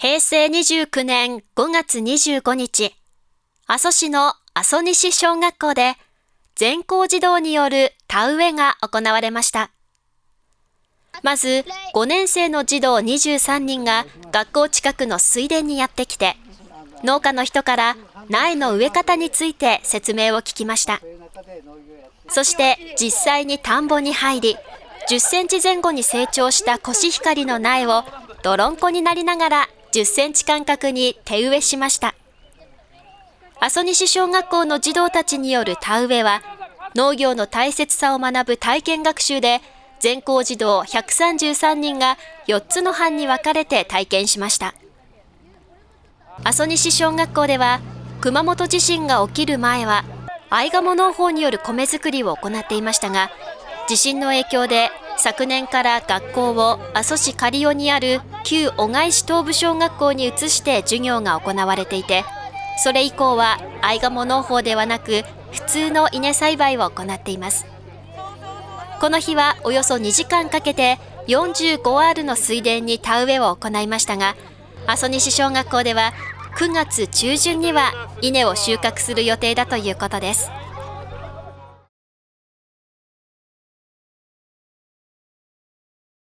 平成29年5月25日、阿蘇市の阿蘇西小学校で全校児童による田植えが行われました。まず、5年生の児童23人が学校近くの水田にやってきて、農家の人から苗の植え方について説明を聞きました。そして実際に田んぼに入り、10センチ前後に成長したコシヒカリの苗を泥んこになりながら10センチ間隔に手植えしました。阿蘇西小学校の児童たちによる田植えは、農業の大切さを学ぶ体験学習で、全校児童133人が4つの班に分かれて体験しました。阿蘇西小学校では、熊本地震が起きる前は、アイガモ農法による米作りを行っていましたが、地震の影響で昨年から学校を阿蘇市刈尾にある旧小貝市東部小学校に移して授業が行われていて、それ以降はアイガモ農法ではなく普通の稲栽培を行っています。この日はおよそ2時間かけて 45R の水田に田植えを行いましたが、阿蘇西小学校では9月中旬には稲を収穫する予定だということです。